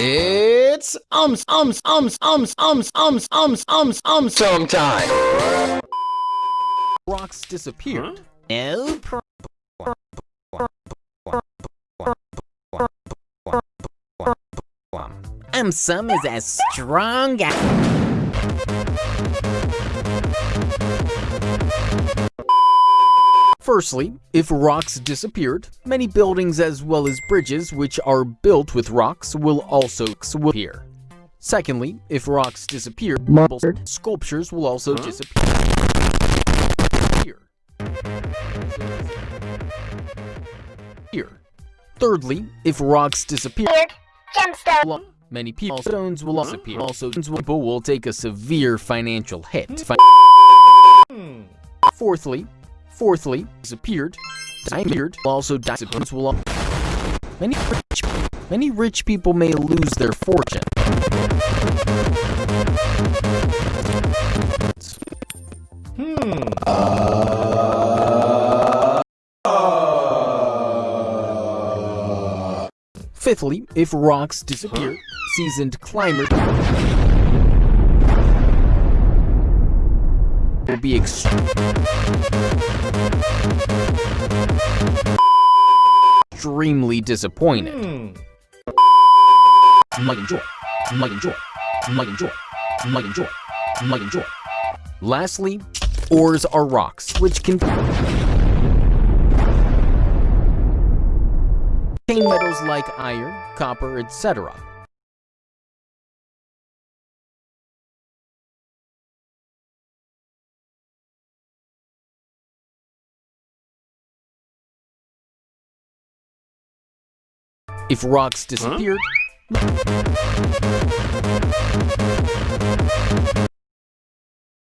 It's ums ums ums ums ums ums ums ums ums sometime. Rocks disappeared. No problem. Some is as strong as... Firstly, if rocks disappeared, many buildings as well as bridges which are built with rocks will also disappear. Secondly, if rocks disappear, marbles, sculptures will also huh? disappear. Here. Thirdly, if rocks disappear, gemstone. Many people stones will also appear. Also, people will take a severe financial hit. Hmm. Fourthly, fourthly, disappeared, disappeared, also disappears will many rich, many rich people may lose their fortune. Hmm. Fifthly, if rocks disappear, seasoned climber will be extremely disappointed. Hmm. Might enjoy, might enjoy, might enjoy, might enjoy, might enjoy. Lastly, ores are rocks, which can contain metals like iron, copper, etc. If rocks disappeared... Huh?